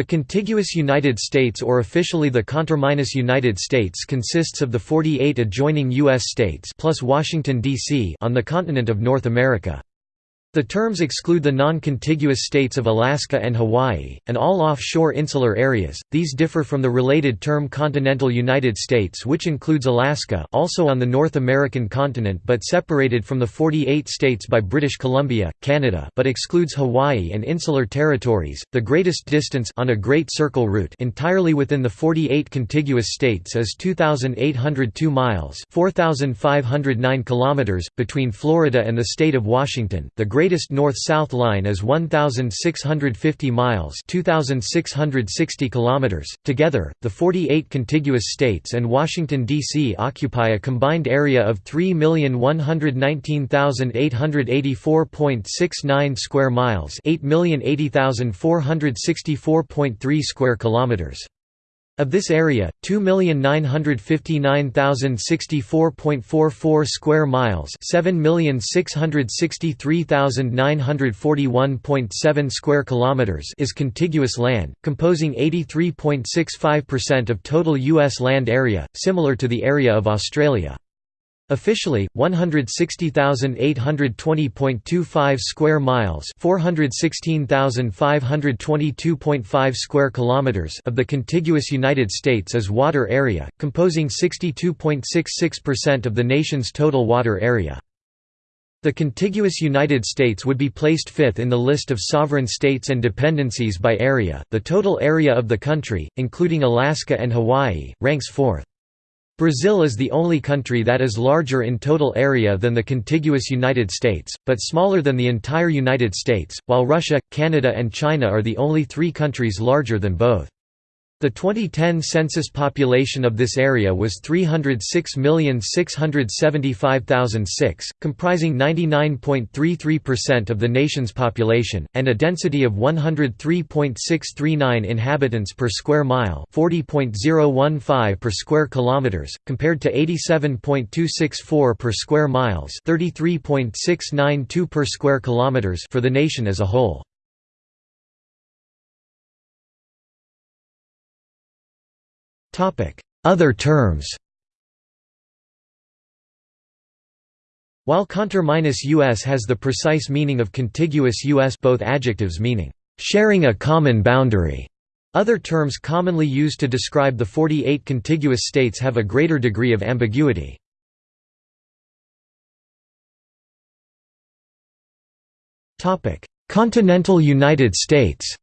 The contiguous United States or officially the conterminous United States consists of the 48 adjoining U.S. states plus Washington, D.C. on the continent of North America. The terms exclude the non-contiguous states of Alaska and Hawaii, and all offshore insular areas. These differ from the related term continental United States which includes Alaska also on the North American continent but separated from the 48 states by British Columbia, Canada but excludes Hawaii and insular territories. The greatest distance on a Great Circle route entirely within the 48 contiguous states is 2,802 miles 4,509 kilometers, between Florida and the state of Washington. The greatest north-south line is 1650 miles, 2660 kilometers. Together, the 48 contiguous states and Washington D.C. occupy a combined area of 3,119,884.69 square miles, 8,080,464.3 square kilometers. Of this area, 2,959,064.44 square miles 7,663,941.7 square kilometers is contiguous land, composing 83.65% of total U.S. land area, similar to the area of Australia. Officially, 160,820.25 square miles, 416,522.5 square kilometers of the contiguous United States is water area, composing 62.66% of the nation's total water area. The contiguous United States would be placed fifth in the list of sovereign states and dependencies by area. The total area of the country, including Alaska and Hawaii, ranks fourth. Brazil is the only country that is larger in total area than the contiguous United States, but smaller than the entire United States, while Russia, Canada and China are the only three countries larger than both. The 2010 census population of this area was 306,675,006, comprising 99.33% of the nation's population, and a density of 103.639 inhabitants per square mile 40.015 per square kilometers, compared to 87.264 per square miles 33.692 per square kilometers for the nation as a whole. Other terms. While conter-US has the precise meaning of contiguous US both adjectives meaning, "...sharing a common boundary", other terms commonly used to describe the 48 contiguous states have a greater degree of ambiguity. Continental United States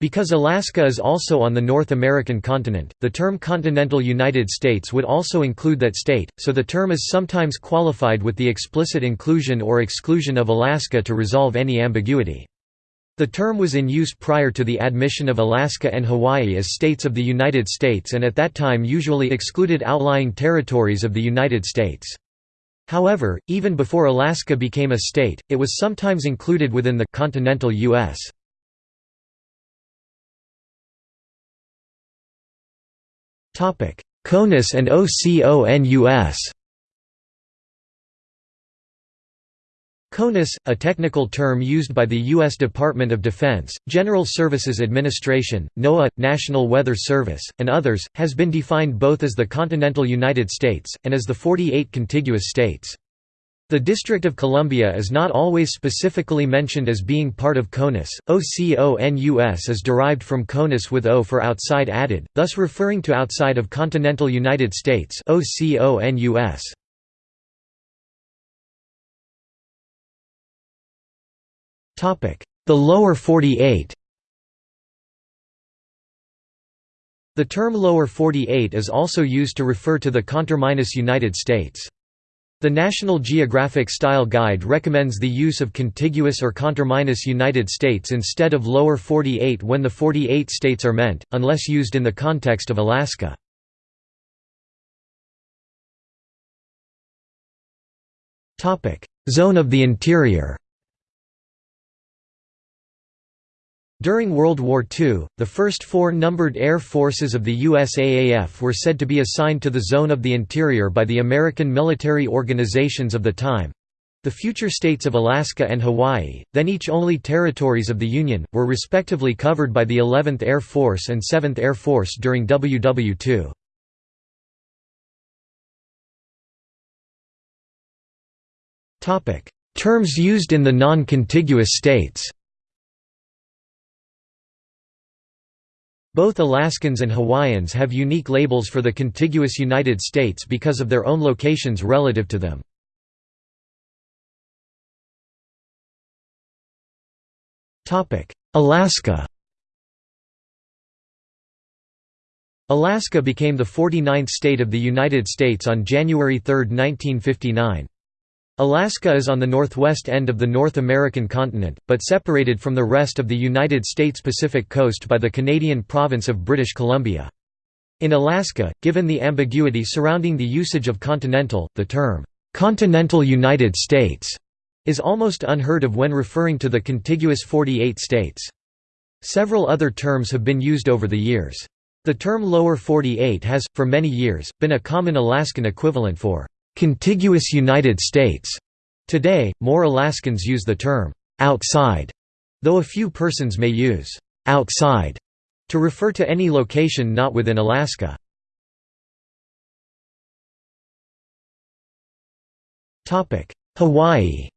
Because Alaska is also on the North American continent, the term continental United States would also include that state, so the term is sometimes qualified with the explicit inclusion or exclusion of Alaska to resolve any ambiguity. The term was in use prior to the admission of Alaska and Hawaii as states of the United States and at that time usually excluded outlying territories of the United States. However, even before Alaska became a state, it was sometimes included within the continental U.S. CONUS and OCONUS CONUS, a technical term used by the U.S. Department of Defense, General Services Administration, NOAA, National Weather Service, and others, has been defined both as the continental United States, and as the 48 contiguous states. The District of Columbia is not always specifically mentioned as being part of CONUS. OCONUS is derived from CONUS with O for outside added, thus referring to outside of continental United States OCONUS. Topic: The lower 48. The term lower 48 is also used to refer to the conterminous United States. The National Geographic Style Guide recommends the use of contiguous or conterminous United States instead of lower 48 when the 48 states are meant, unless used in the context of Alaska. Zone of the interior During World War II, the first four numbered air forces of the USAAF were said to be assigned to the Zone of the Interior by the American military organizations of the time. The future states of Alaska and Hawaii, then each only territories of the Union, were respectively covered by the 11th Air Force and 7th Air Force during WW II. Terms used in the non-contiguous states Both Alaskans and Hawaiians have unique labels for the contiguous United States because of their own locations relative to them. Alaska Alaska became the 49th state of the United States on January 3, 1959. Alaska is on the northwest end of the North American continent, but separated from the rest of the United States Pacific coast by the Canadian province of British Columbia. In Alaska, given the ambiguity surrounding the usage of continental, the term, "'continental United States' is almost unheard of when referring to the contiguous 48 states. Several other terms have been used over the years. The term Lower 48 has, for many years, been a common Alaskan equivalent for contiguous United States. Today, more Alaskans use the term outside, though a few persons may use outside to refer to any location not within Alaska. Hawaii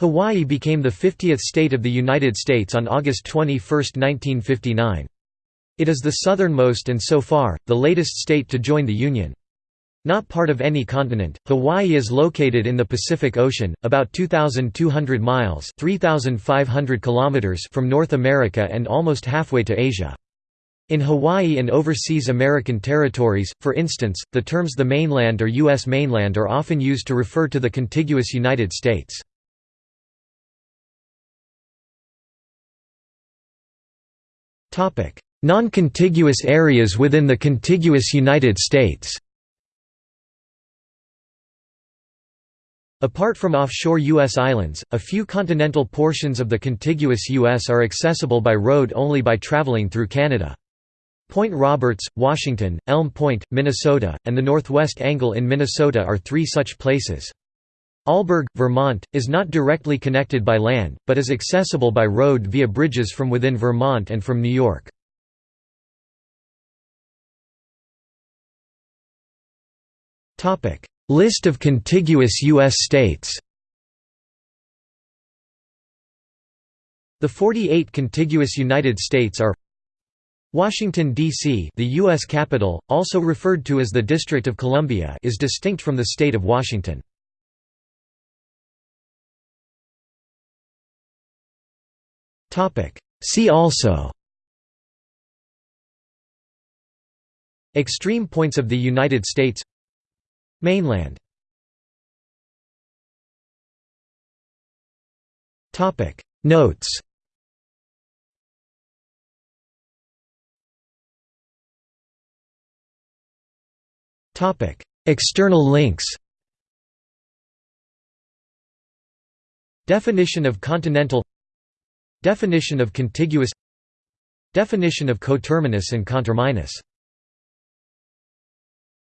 Hawaii became the 50th state of the United States on August 21, 1959. It is the southernmost and so far, the latest state to join the Union. Not part of any continent, Hawaii is located in the Pacific Ocean, about 2,200 miles 3,500 kilometers from North America and almost halfway to Asia. In Hawaii and overseas American territories, for instance, the terms the mainland or U.S. mainland are often used to refer to the contiguous United States. Non-contiguous areas within the contiguous United States Apart from offshore U.S. islands, a few continental portions of the contiguous U.S. are accessible by road only by traveling through Canada. Point Roberts, Washington, Elm Point, Minnesota, and the Northwest Angle in Minnesota are three such places. Alburgh, Vermont, is not directly connected by land, but is accessible by road via bridges from within Vermont and from New York. List of contiguous U.S. states The 48 contiguous United States are Washington, D.C. the U.S. capital, also referred to as the District of Columbia is distinct from the state of Washington. See also Extreme points of the United States Mainland. Notes. External links. Definition of continental. Definition of contiguous. Definition of coterminous and conterminous